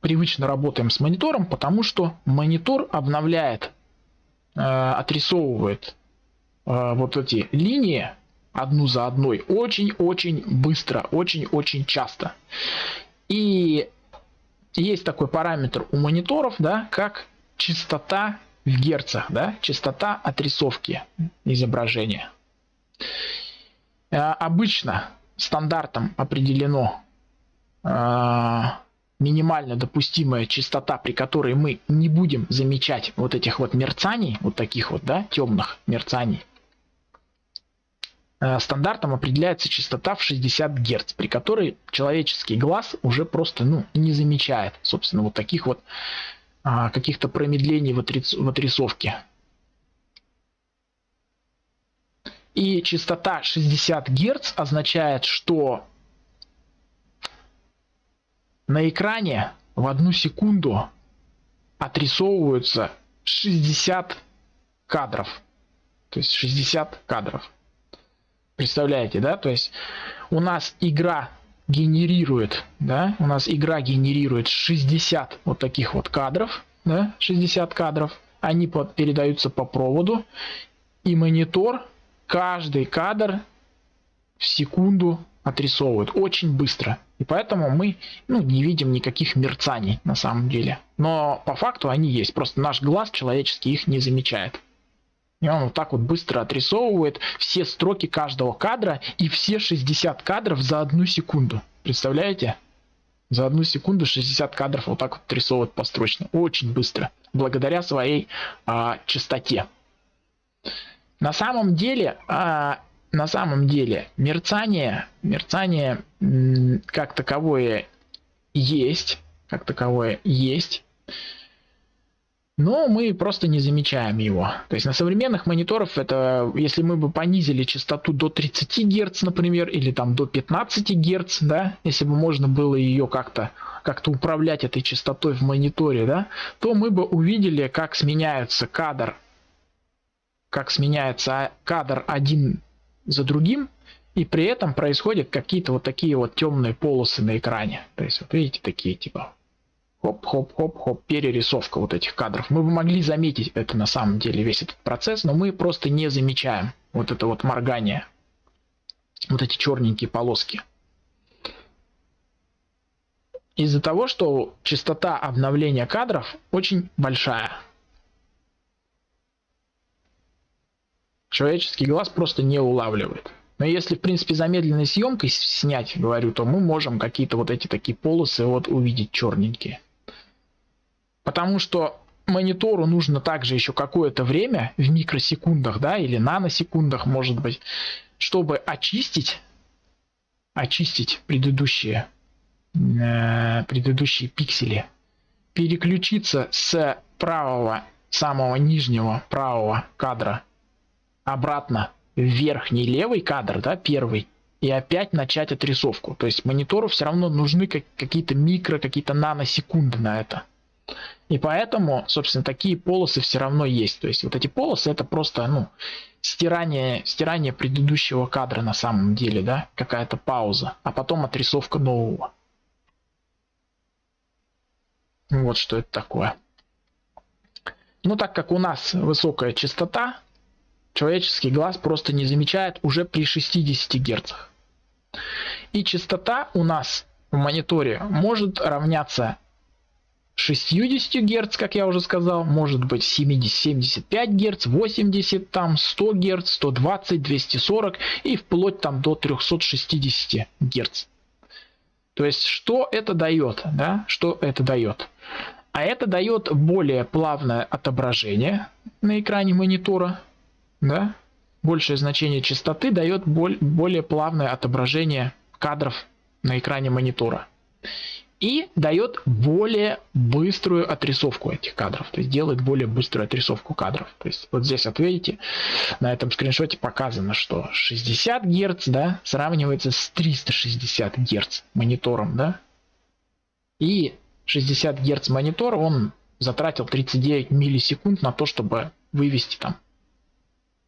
привычно работаем с монитором, потому что монитор обновляет, а, отрисовывает а, вот эти линии одну за одной очень-очень быстро, очень-очень часто. И есть такой параметр у мониторов, да, как частота в герцах, да, частота отрисовки изображения. Э, обычно стандартом определено э, минимально допустимая частота, при которой мы не будем замечать вот этих вот мерцаний, вот таких вот, да, темных мерцаний. Э, стандартом определяется частота в 60 Гц, при которой человеческий глаз уже просто ну, не замечает, собственно, вот таких вот а, каких-то промедлений в, в отрисовке. И частота 60 Гц означает, что на экране в одну секунду отрисовываются 60 кадров. То есть 60 кадров. Представляете, да? То есть у нас игра генерирует, да, у нас игра генерирует 60 вот таких вот кадров, да, 60 кадров, они под, передаются по проводу, и монитор каждый кадр в секунду отрисовывают очень быстро. И поэтому мы ну, не видим никаких мерцаний на самом деле. Но по факту они есть. Просто наш глаз человеческий их не замечает. И он вот так вот быстро отрисовывает все строки каждого кадра и все 60 кадров за одну секунду. Представляете? За одну секунду 60 кадров вот так вот отрисовывает построчно. Очень быстро. Благодаря своей а, частоте. На самом деле, а, на самом деле, мерцание, мерцание как таковое есть, как таковое есть, но мы просто не замечаем его. То есть на современных мониторах это, если мы бы понизили частоту до 30 Гц, например, или там до 15 Гц, да, если бы можно было ее как-то как-то управлять этой частотой в мониторе, да, то мы бы увидели, как сменяется кадр как сменяется кадр один за другим, и при этом происходят какие-то вот такие вот темные полосы на экране. То есть, вот видите, такие типа хоп-хоп-хоп-хоп, перерисовка вот этих кадров. Мы бы могли заметить это на самом деле, весь этот процесс, но мы просто не замечаем вот это вот моргание, вот эти черненькие полоски. Из-за того, что частота обновления кадров очень большая. человеческий глаз просто не улавливает. Но если, в принципе, замедленной съемкой снять, говорю, то мы можем какие-то вот эти такие полосы вот увидеть черненькие. Потому что монитору нужно также еще какое-то время, в микросекундах, да, или наносекундах, может быть, чтобы очистить, очистить предыдущие, э, предыдущие пиксели, переключиться с правого, самого нижнего правого кадра обратно в верхний левый кадр, да, первый, и опять начать отрисовку. То есть монитору все равно нужны как, какие-то микро, какие-то наносекунды на это. И поэтому, собственно, такие полосы все равно есть. То есть вот эти полосы это просто, ну, стирание, стирание предыдущего кадра на самом деле, да, какая-то пауза, а потом отрисовка нового. Вот что это такое. Ну, так как у нас высокая частота, человеческий глаз просто не замечает уже при 60 Гц. И частота у нас в мониторе может равняться 60 Гц, как я уже сказал, может быть 70, 75 Гц, 80, там 100 Гц, 120, 240 и вплоть там до 360 Гц. То есть, что это дает? Да? Что это дает? А это дает более плавное отображение на экране монитора. Да? Большее значение частоты дает более плавное отображение кадров на экране монитора. И дает более быструю отрисовку этих кадров. То есть делает более быструю отрисовку кадров. То есть вот здесь вот на этом скриншоте показано, что 60 Гц да, сравнивается с 360 Гц монитором. Да? И 60 Гц монитор, он затратил 39 миллисекунд на то, чтобы вывести там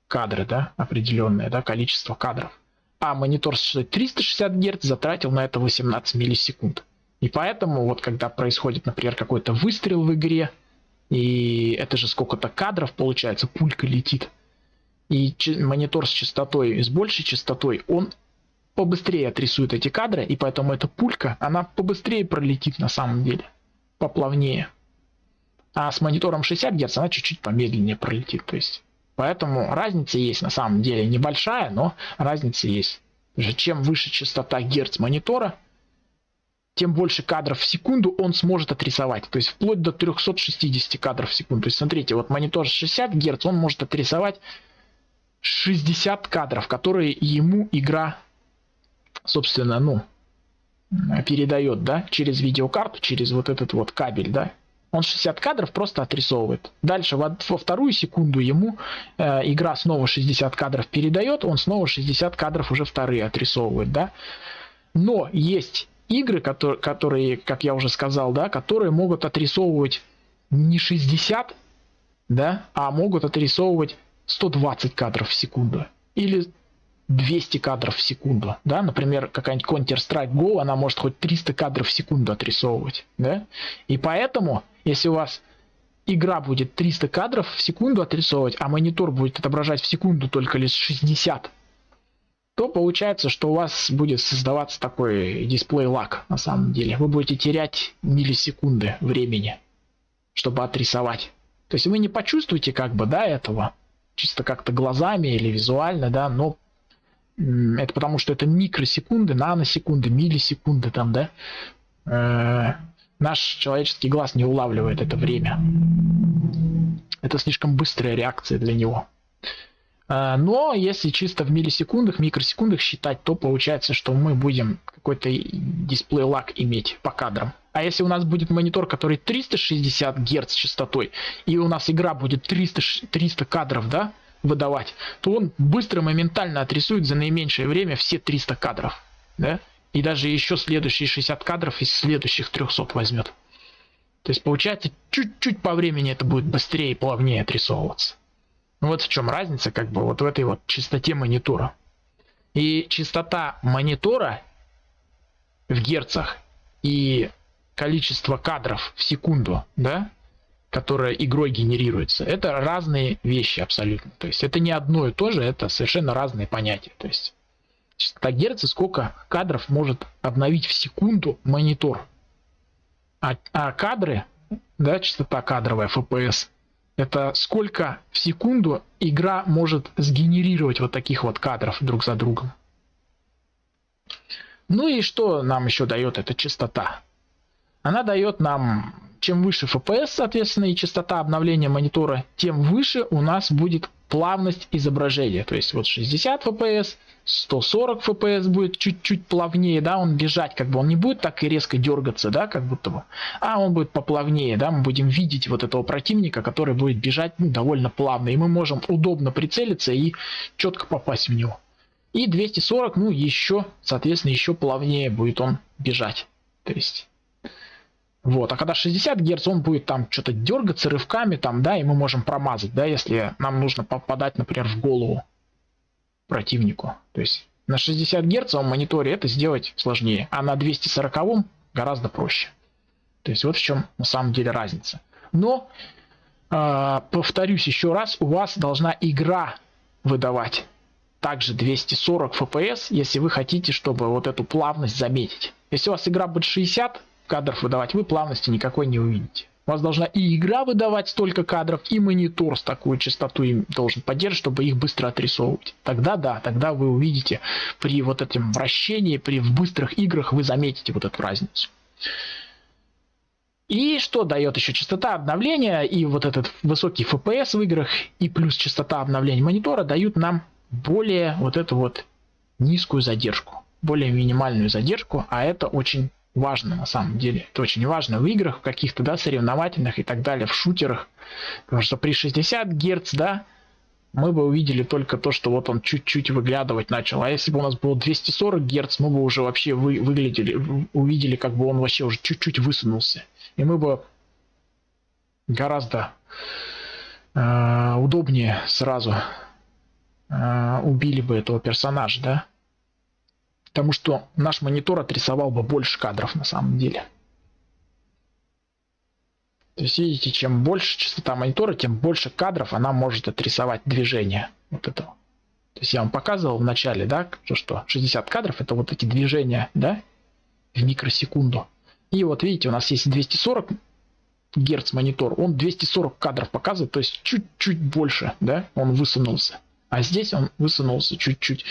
кадры, да, определенное, да, количество кадров. А монитор с 360 Гц затратил на это 18 миллисекунд. И поэтому вот когда происходит, например, какой-то выстрел в игре, и это же сколько-то кадров получается, пулька летит, и монитор с частотой, с большей частотой, он побыстрее отрисует эти кадры, и поэтому эта пулька, она побыстрее пролетит на самом деле, поплавнее. А с монитором 60 Гц она чуть-чуть помедленнее пролетит. То есть, поэтому разница есть на самом деле небольшая, но разница есть. Чем выше частота Гц монитора, тем больше кадров в секунду он сможет отрисовать. То есть вплоть до 360 кадров в секунду. То есть смотрите, вот монитор 60 Гц, он может отрисовать 60 кадров, которые ему игра собственно, ну, передает, да, через видеокарту, через вот этот вот кабель, да, он 60 кадров просто отрисовывает. Дальше во, во вторую секунду ему э, игра снова 60 кадров передает, он снова 60 кадров уже вторые отрисовывает, да. Но есть игры, которые, которые, как я уже сказал, да, которые могут отрисовывать не 60, да, а могут отрисовывать 120 кадров в секунду. Или 200 кадров в секунду, да, например, какая-нибудь Counter-Strike Go, она может хоть 300 кадров в секунду отрисовывать, да, и поэтому, если у вас игра будет 300 кадров в секунду отрисовывать, а монитор будет отображать в секунду только лишь 60, то получается, что у вас будет создаваться такой дисплей лак на самом деле. Вы будете терять миллисекунды времени, чтобы отрисовать. То есть вы не почувствуете как бы, да, этого, чисто как-то глазами или визуально, да, но это потому что это микросекунды, наносекунды, миллисекунды там, да. Э, наш человеческий глаз не улавливает это время. Это слишком быстрая реакция для него. Э, но если чисто в миллисекундах, микросекундах считать, то получается, что мы будем какой-то дисплей лак иметь по кадрам. А если у нас будет монитор, который 360 Гц частотой, и у нас игра будет 300, 300 кадров, да, выдавать, то он быстро, моментально отрисует за наименьшее время все 300 кадров. Да? И даже еще следующие 60 кадров из следующих 300 возьмет. То есть получается чуть-чуть по времени это будет быстрее и плавнее отрисовываться. Ну вот в чем разница как бы вот в этой вот частоте монитора. И частота монитора в герцах и количество кадров в секунду, да, которая игрой генерируется, это разные вещи абсолютно. То есть это не одно и то же, это совершенно разные понятия. То есть частота герца, сколько кадров может обновить в секунду монитор. А, а кадры, да, частота кадровая, FPS, это сколько в секунду игра может сгенерировать вот таких вот кадров друг за другом. Ну и что нам еще дает эта частота? Она дает нам чем выше FPS, соответственно, и частота обновления монитора, тем выше у нас будет плавность изображения. То есть вот 60 FPS, 140 FPS будет чуть-чуть плавнее, да, он бежать, как бы он не будет так и резко дергаться, да, как будто бы, а он будет поплавнее, да, мы будем видеть вот этого противника, который будет бежать ну, довольно плавно, и мы можем удобно прицелиться и четко попасть в него. И 240, ну, еще, соответственно, еще плавнее будет он бежать. То есть вот, а когда 60 Гц, он будет там что-то дергаться рывками, там, да, и мы можем промазать, да, если нам нужно попадать, например, в голову противнику. То есть на 60 Гц мониторе это сделать сложнее, а на 240 гораздо проще. То есть вот в чем на самом деле разница. Но, э, повторюсь еще раз, у вас должна игра выдавать также 240 FPS, если вы хотите, чтобы вот эту плавность заметить. Если у вас игра будет 60 кадров выдавать, вы плавности никакой не увидите. У вас должна и игра выдавать столько кадров, и монитор с такой частотой им должен поддерживать, чтобы их быстро отрисовывать. Тогда да, тогда вы увидите при вот этом вращении, при в быстрых играх вы заметите вот эту разницу. И что дает еще частота обновления и вот этот высокий FPS в играх и плюс частота обновления монитора дают нам более вот эту вот низкую задержку, более минимальную задержку, а это очень важно на самом деле. Это очень важно в играх, каких-то, да, соревновательных и так далее, в шутерах. Потому что при 60 Гц, да, мы бы увидели только то, что вот он чуть-чуть выглядывать начал. А если бы у нас было 240 Гц, мы бы уже вообще вы, выглядели, увидели, как бы он вообще уже чуть-чуть высунулся. И мы бы гораздо э, удобнее сразу э, убили бы этого персонажа, да? Потому что наш монитор отрисовал бы больше кадров на самом деле. То есть видите, чем больше частота монитора, тем больше кадров она может отрисовать движение вот этого. То есть я вам показывал в начале, да, что, что 60 кадров это вот эти движения, да, в микросекунду. И вот видите, у нас есть 240 Герц монитор, он 240 кадров показывает, то есть чуть-чуть больше, да, он высунулся. А здесь он высунулся чуть-чуть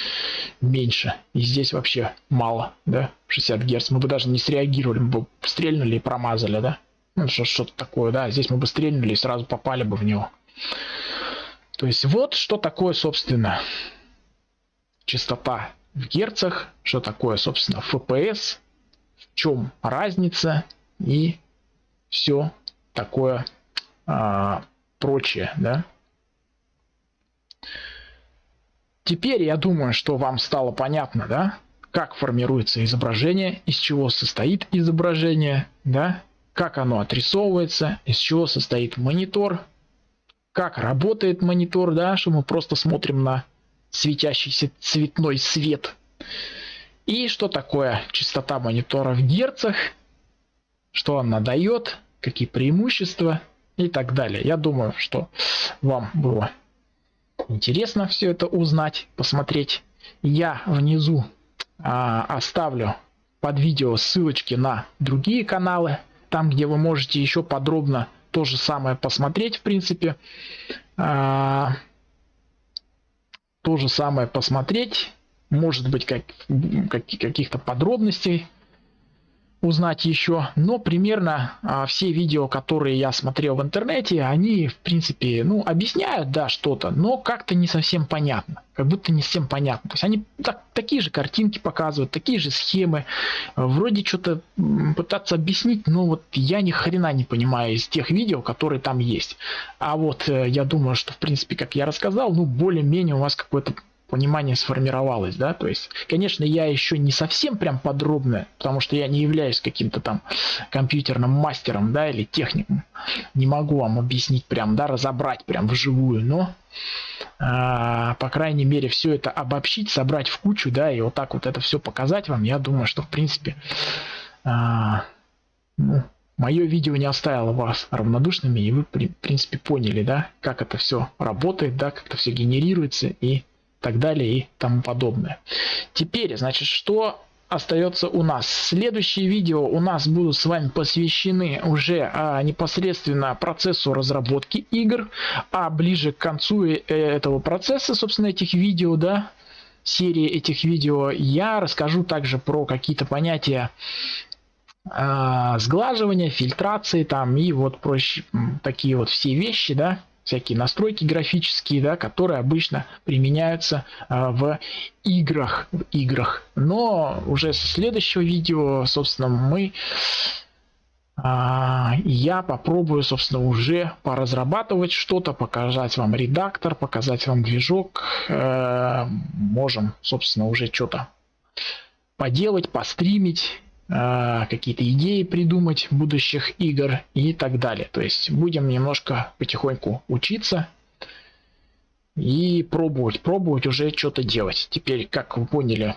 меньше. И здесь вообще мало, да, 60 Гц. Мы бы даже не среагировали, мы бы стрельнули и промазали, да. Ну, что-то такое, да. Здесь мы бы стрельнули и сразу попали бы в него. То есть вот что такое, собственно, частота в герцах, что такое, собственно, FPS, в чем разница и все такое а, прочее, да. Теперь я думаю, что вам стало понятно, да, как формируется изображение, из чего состоит изображение, да, как оно отрисовывается, из чего состоит монитор, как работает монитор, да, что мы просто смотрим на светящийся цветной свет. И что такое частота монитора в герцах, что она дает, какие преимущества? И так далее. Я думаю, что вам было интересно все это узнать, посмотреть. Я внизу а, оставлю под видео ссылочки на другие каналы, там где вы можете еще подробно то же самое посмотреть, в принципе. А, то же самое посмотреть, может быть как, как, каких-то подробностей узнать еще, но примерно а, все видео, которые я смотрел в интернете, они в принципе, ну, объясняют, да, что-то, но как-то не совсем понятно, как будто не совсем понятно. То есть они так, такие же картинки показывают, такие же схемы, вроде что-то пытаться объяснить, но вот я ни хрена не понимаю из тех видео, которые там есть. А вот э, я думаю, что в принципе, как я рассказал, ну, более-менее у вас какой-то понимание сформировалось, да, то есть, конечно, я еще не совсем прям подробно, потому что я не являюсь каким-то там компьютерным мастером, да, или техником, не могу вам объяснить прям, да, разобрать прям вживую, но, э, по крайней мере, все это обобщить, собрать в кучу, да, и вот так вот это все показать вам, я думаю, что, в принципе, э, ну, мое видео не оставило вас равнодушными, и вы, в принципе, поняли, да, как это все работает, да, как это все генерируется и так далее и тому подобное. Теперь, значит, что остается у нас. Следующие видео у нас будут с вами посвящены уже а, непосредственно процессу разработки игр, а ближе к концу э, этого процесса, собственно, этих видео, да, серии этих видео, я расскажу также про какие-то понятия а, сглаживания, фильтрации там и вот проще такие вот все вещи, да, всякие настройки графические, да, которые обычно применяются э, в играх, в играх. Но уже с следующего видео, собственно, мы э, я попробую, собственно, уже поразрабатывать что-то, показать вам редактор, показать вам движок. Э, можем, собственно, уже что-то поделать, постримить а, какие-то идеи придумать будущих игр и так далее. То есть будем немножко потихоньку учиться и пробовать, пробовать уже что-то делать. Теперь, как вы поняли, э,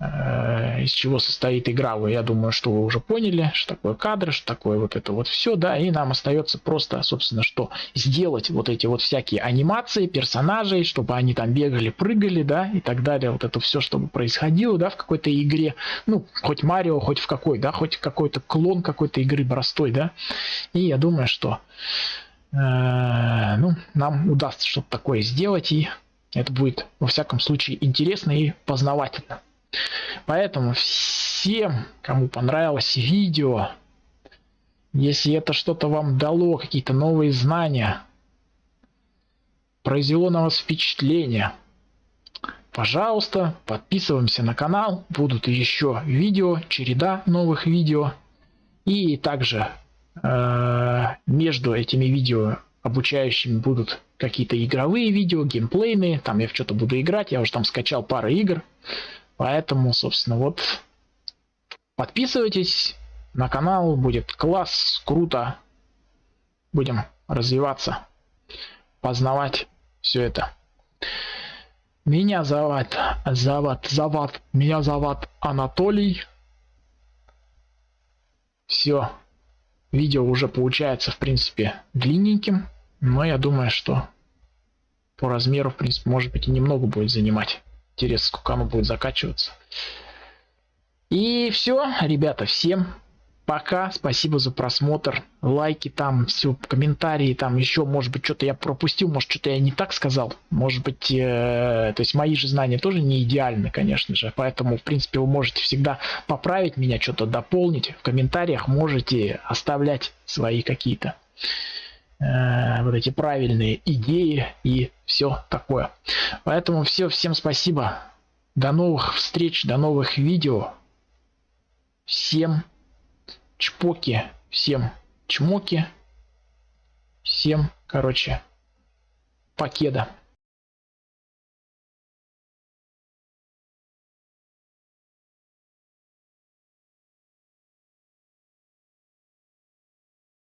из чего состоит игра, вы, я думаю, что вы уже поняли, что такое кадры, что такое вот это вот все, да, и нам остается просто, собственно, что сделать вот эти вот всякие анимации персонажей, чтобы они там бегали, прыгали, да, и так далее, вот это все, чтобы происходило, да, в какой-то игре, ну, хоть Марио, хоть в какой, да, хоть какой-то клон какой-то игры простой, да, и я думаю, что э, ну, нам удастся что-то такое сделать, и это будет, во всяком случае, интересно и познавательно. Поэтому всем, кому понравилось видео, если это что-то вам дало, какие-то новые знания, произвело на вас впечатление, пожалуйста, подписываемся на канал, будут еще видео, череда новых видео. И также э, между этими видео обучающими будут какие-то игровые видео, геймплейные, там я в что-то буду играть, я уже там скачал пару игр, поэтому, собственно, вот подписывайтесь на канал, будет класс, круто, будем развиваться, познавать все это. Меня зовут, зовут, зовут, меня зовут Анатолий. Все, видео уже получается, в принципе, длинненьким. Но я думаю, что по размеру, в принципе, может быть и немного будет занимать. Интересно, сколько оно будет закачиваться. И все, ребята, всем пока. Спасибо за просмотр. Лайки там, все, комментарии там, еще, может быть, что-то я пропустил, может, что-то я не так сказал. Может быть, э, то есть мои же знания тоже не идеальны, конечно же. Поэтому, в принципе, вы можете всегда поправить меня, что-то дополнить. В комментариях можете оставлять свои какие-то Э, вот эти правильные идеи и все такое. Поэтому все, всем спасибо. До новых встреч, до новых видео. Всем чпоки, всем чмоки. Всем, короче, покеда.